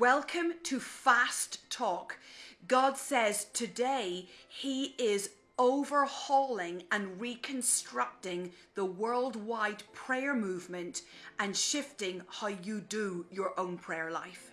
Welcome to Fast Talk. God says today He is overhauling and reconstructing the worldwide prayer movement and shifting how you do your own prayer life.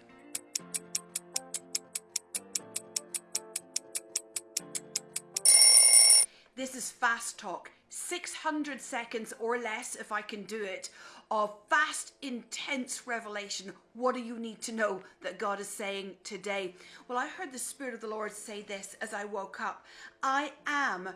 This is Fast Talk, 600 seconds or less if I can do it, of fast, intense revelation. What do you need to know that God is saying today? Well, I heard the Spirit of the Lord say this as I woke up I am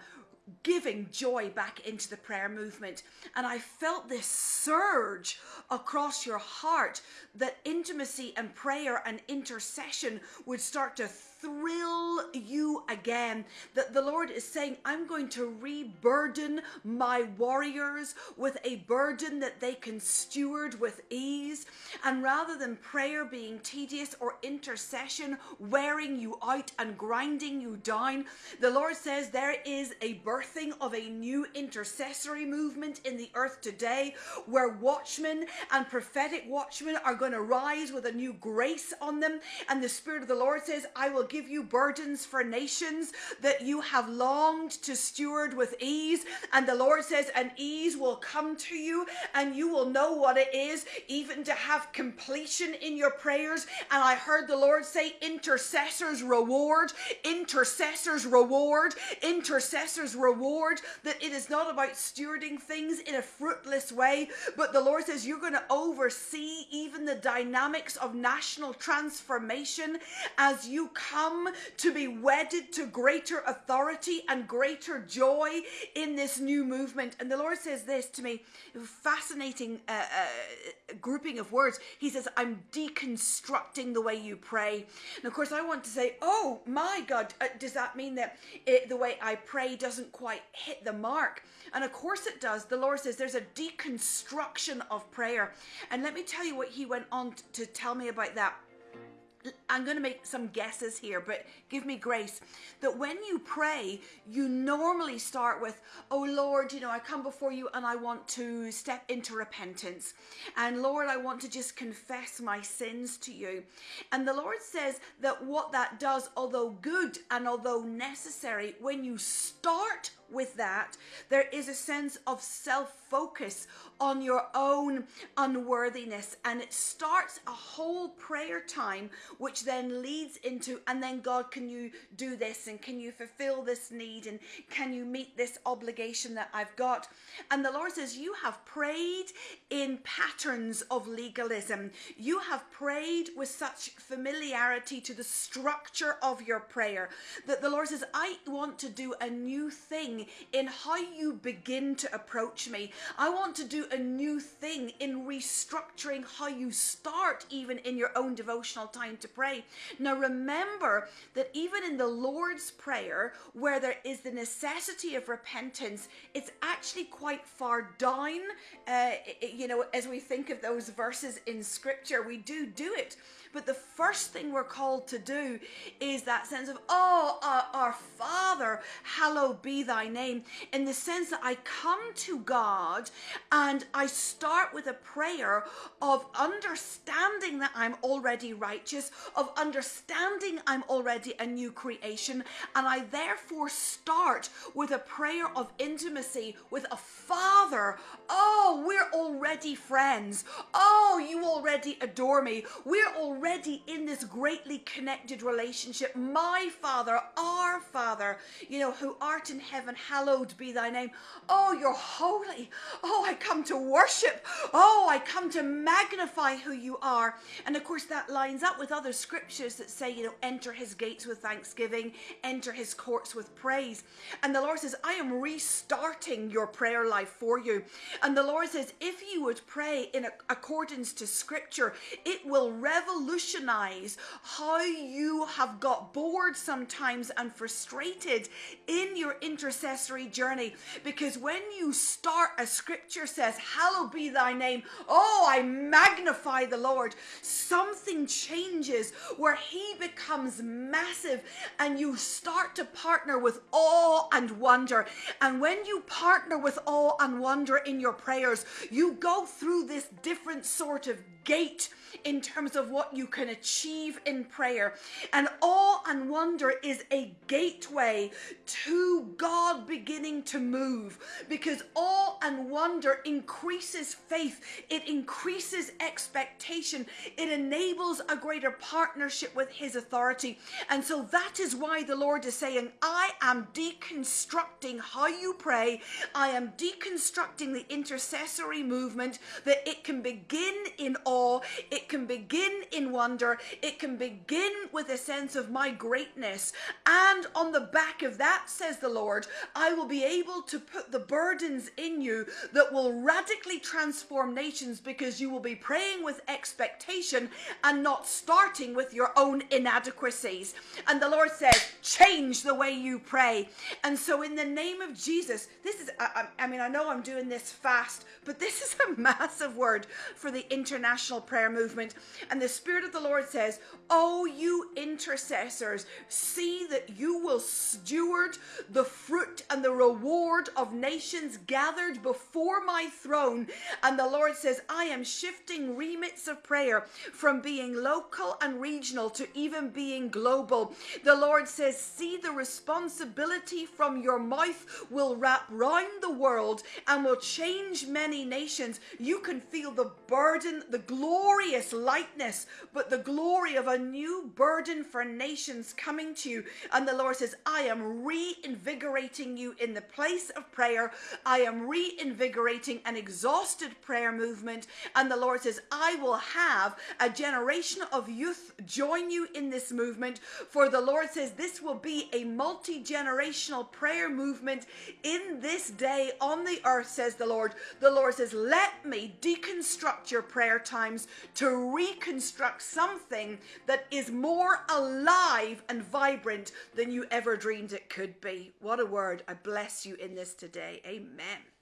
giving joy back into the prayer movement. And I felt this surge across your heart that intimacy and prayer and intercession would start to thrill you again. That the Lord is saying, I'm going to reburden my warriors with a burden that they can steward with ease. And rather than prayer being tedious or intercession wearing you out and grinding you down, the Lord says there is a birthing of a new intercessory movement in the earth today where watchmen and prophetic watchmen are going to rise with a new grace on them. And the Spirit of the Lord says, I will give you burdens for nations that you have longed to steward with ease. And the Lord says, and ease will come to you, and you will know what it is, even to have completion in your prayers. And I heard the Lord say, intercessors reward, intercessors reward, intercessors reward, that it is not about stewarding things in a fruitless way, but the Lord says, you're going to oversee even the dynamics of national transformation as you come to be wedded to greater authority and greater joy in this new movement. And the Lord says this to me, fascinating uh, uh, grouping of words. He says, I'm deconstructing the way you pray. And of course, I want to say, oh my God, uh, does that mean that it, the way I pray doesn't quite hit the mark? And of course it does. The Lord says there's a deconstruction of prayer. And let me tell you what he went on to tell me about that. I'm going to make some guesses here, but give me grace. That when you pray, you normally start with, Oh Lord, you know, I come before you and I want to step into repentance. And Lord, I want to just confess my sins to you. And the Lord says that what that does, although good and although necessary, when you start with that, there is a sense of self focus on your own unworthiness. And it starts a whole prayer time, which then leads into, and then God, can you do this? And can you fulfill this need? And can you meet this obligation that I've got? And the Lord says, You have prayed in patterns of legalism. You have prayed with such familiarity to the structure of your prayer that the Lord says, I want to do a new thing in how you begin to approach me. I want to do a new thing in restructuring how you start, even in your own devotional time to pray. Now, remember that even in the Lord's Prayer, where there is the necessity of repentance, it's actually quite far down. Uh, you know, as we think of those verses in Scripture, we do do it. But the first thing we're called to do is that sense of, oh, uh, our Father, hallowed be thy name, in the sense that I come to God and I start with a prayer of understanding that I'm already righteous, of understanding I'm already a new creation, and I therefore start with a prayer of intimacy with a Father. Oh, we're already friends. Oh, you already adore me. We're already in this greatly connected relationship. My Father, our Father, you know, who art in heaven, hallowed be thy name. Oh, you're holy. Oh, I come to worship. Oh, I come to magnify who you are. And of course, that lines up with other scriptures that say, you know, enter his gates with thanksgiving, enter his courts with praise. And the Lord says, I am restarting your prayer life for you. And the Lord says, if you would pray in accordance to scripture, it will revolutionize how you have got bored sometimes and frustrated in your intercessory journey. Because when you start, a scripture says, Hallowed be thy name. Oh, I magnify the Lord. Something changes where he becomes massive and you start to partner with awe and wonder. And when you partner with awe and wonder in your prayers, you go through this different sort of gate in terms of what you can achieve in prayer. And awe and wonder is a gateway to God beginning to move because awe and wonder increases faith, it increases expectation, it enables a greater partnership with His authority. And so that is why the Lord is saying, I am deconstructing how you pray, I am deconstructing the intercessory movement that it can begin in awe, it can begin in wonder, it can begin with a sense of my greatness. And on the back of that, says the Lord, I will be able to put the burdens in you that will radically transform nations because you will be praying with expectation and not starting with your own inadequacies. And the Lord says, change the way you pray. And so, in the name of Jesus, this is, I, I mean, I know I'm doing this fast, but this is a massive word for the international prayer movement. And the Spirit of the Lord says, Oh, you intercessors, see that you will steward the fruit and the reward of nations gathered before my throne. And the Lord says, I am shifting remits of prayer from being local and regional to even being global. The Lord says, See the responsibility from your mouth will wrap round the world and will change many nations. You can feel the burden, the glorious lightness, but the glory of a new burden for nations coming to you. And the Lord says, I am reinvigorating you in the place of prayer. I am reinvigorating an exhausted prayer movement. And the Lord says, I will have a generation of youth join you in this movement. For the Lord says, this will be a multi generational prayer movement in this day on the earth, says the Lord. The Lord says, Let me deconstruct your prayer times to reconstruct something that is more alive and vibrant than you ever dreamed it could be. What a word. I bless you in this today. Amen.